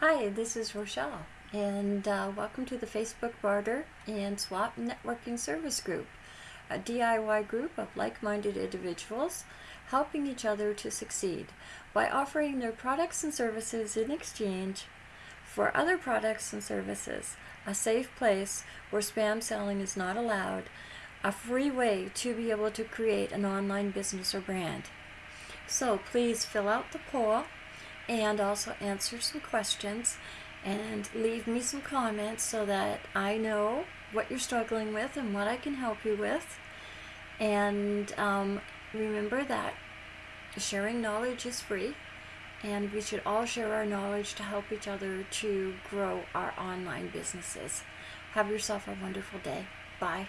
Hi, this is Rochelle, and uh, welcome to the Facebook Barter and Swap Networking Service Group, a DIY group of like-minded individuals helping each other to succeed by offering their products and services in exchange for other products and services, a safe place where spam selling is not allowed, a free way to be able to create an online business or brand. So please fill out the poll and also answer some questions and leave me some comments so that I know what you're struggling with and what I can help you with. And um, remember that sharing knowledge is free and we should all share our knowledge to help each other to grow our online businesses. Have yourself a wonderful day. Bye.